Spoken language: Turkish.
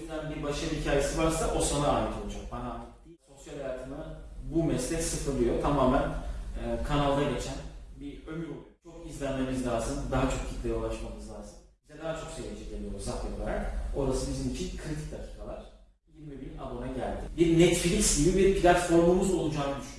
yüzden bir başarı hikayesi varsa o sana ait olacak. Bana ait değil. Sosyal hayatımı bu meslek sıfırlıyor. Tamamen e, kanalda geçen bir ömür oluyor. Çok izlenmemiz lazım. Daha çok kitleye ulaşmamız lazım. Bize daha çok seyirci geliyor Zapya olarak. Orası bizim için kritik dakikalar. 20 bin abone geldi. Bir Netflix gibi bir platformumuz olacağını düşünüyorum.